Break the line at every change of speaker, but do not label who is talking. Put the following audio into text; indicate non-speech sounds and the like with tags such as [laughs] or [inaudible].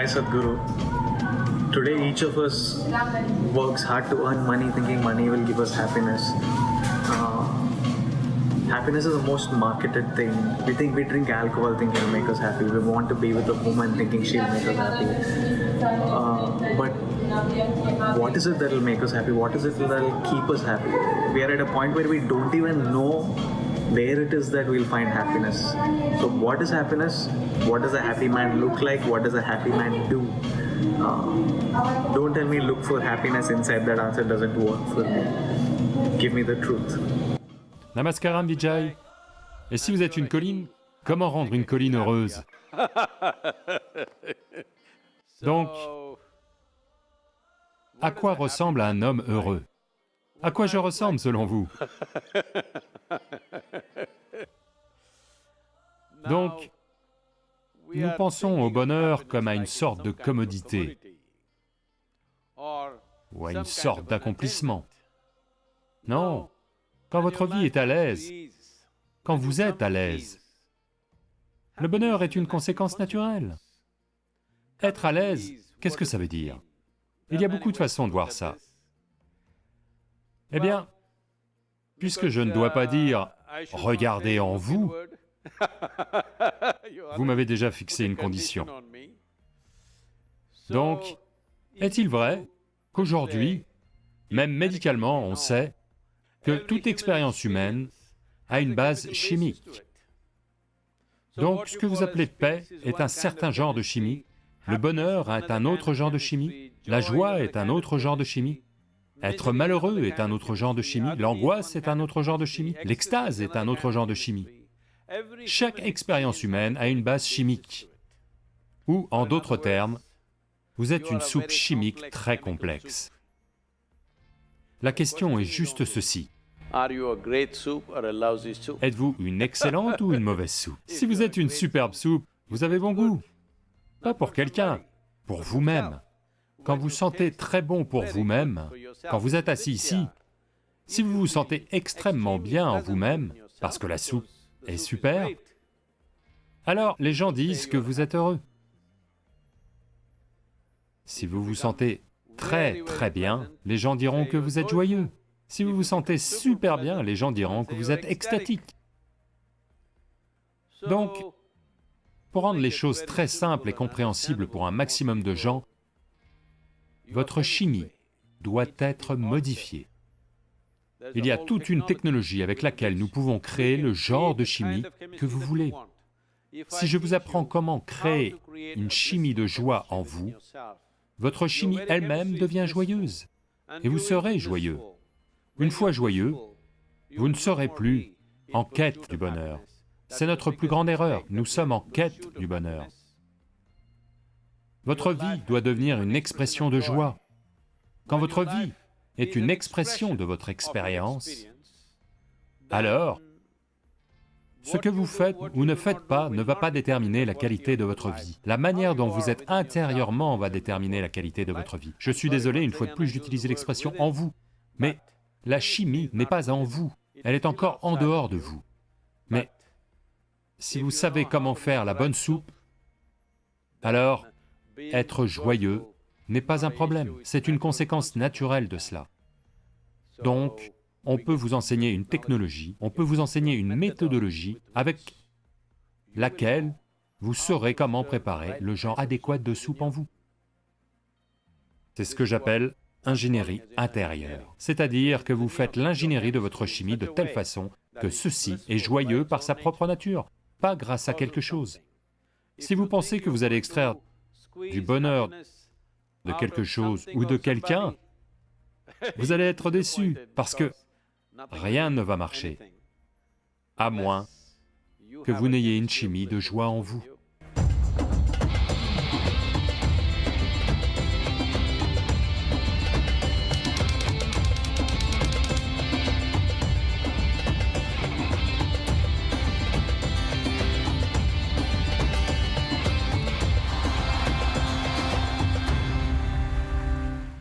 Hi Sadhguru. Today each of us works hard to earn money thinking money will give us happiness. Uh, happiness is the most marketed thing. We think we drink alcohol thinking it'll make us happy. We want to be with a woman thinking she'll make us happy. Uh, but what is it that will make us happy? What is it that will keep us happy? We are at a point where we don't even know where it is that we'll find happiness. So, what is happiness? What does a happy man look like? What does a happy man do? Uh, don't tell me look for happiness inside. That answer doesn't work for me. Give me the truth.
Namaskaram Vijay. Et si vous êtes une colline, comment rendre une colline heureuse? [laughs] Donc, à quoi ressemble un homme heureux? À quoi je ressemble selon vous? [laughs] pensons au bonheur comme à une sorte de commodité ou à une sorte d'accomplissement. Non, quand votre vie est à l'aise, quand vous êtes à l'aise, le bonheur est une conséquence naturelle. Être à l'aise, qu'est-ce que ça veut dire? Il y a beaucoup de façons de voir ça. Eh bien, puisque je ne dois pas dire « regardez en vous », vous m'avez déjà fixé une condition. Donc, est-il vrai qu'aujourd'hui, même médicalement, on sait que toute expérience humaine a une base chimique? Donc, ce que vous appelez paix est un certain genre de chimie, le bonheur est un autre genre de chimie, la joie est un autre genre de chimie, être malheureux est un autre genre de chimie, l'angoisse est un autre genre de chimie, l'extase est un autre genre de chimie. Chaque expérience humaine a une base chimique, ou en d'autres termes, vous êtes une soupe chimique très complexe. La question est juste ceci. Êtes-vous une excellente ou une mauvaise soupe? Si vous êtes une superbe soupe, vous avez bon goût. Pas pour quelqu'un, pour vous-même. Quand vous sentez très bon pour vous-même, quand vous êtes assis ici, si vous vous sentez extrêmement bien en vous-même, parce que la soupe est super, alors les gens disent que vous êtes heureux. Si vous vous sentez très très bien, les gens diront que vous êtes joyeux. Si vous vous sentez super bien, les gens diront que vous êtes extatique. Donc, pour rendre les choses très simples et compréhensibles pour un maximum de gens, votre chimie doit être modifiée. Il y a toute une technologie avec laquelle nous pouvons créer le genre de chimie que vous voulez. Si je vous apprends comment créer une chimie de joie en vous, votre chimie elle-même devient joyeuse, et vous serez joyeux. Une fois joyeux, vous ne serez plus en quête du bonheur. C'est notre plus grande erreur, nous sommes en quête du bonheur. Votre vie doit devenir une expression de joie. Quand votre vie est une expression de votre expérience, alors ce que vous faites ou ne faites pas ne va pas déterminer la qualité de votre vie. La manière dont vous êtes intérieurement va déterminer la qualité de votre vie. Je suis désolé, une fois de plus, j'utilise l'expression « en vous », mais la chimie n'est pas en vous, elle est encore en dehors de vous. Mais si vous savez comment faire la bonne soupe, alors être joyeux n'est pas un problème, c'est une conséquence naturelle de cela. Donc, on peut vous enseigner une technologie, on peut vous enseigner une méthodologie avec laquelle vous saurez comment préparer le genre adéquat de soupe en vous. C'est ce que j'appelle ingénierie intérieure. C'est-à-dire que vous faites l'ingénierie de votre chimie de telle façon que ceci est joyeux par sa propre nature, pas grâce à quelque chose. Si vous pensez que vous allez extraire du bonheur de quelque chose ou de quelqu'un, [laughs] vous allez être déçu, parce que rien ne va marcher, à moins que vous n'ayez une chimie de joie en vous.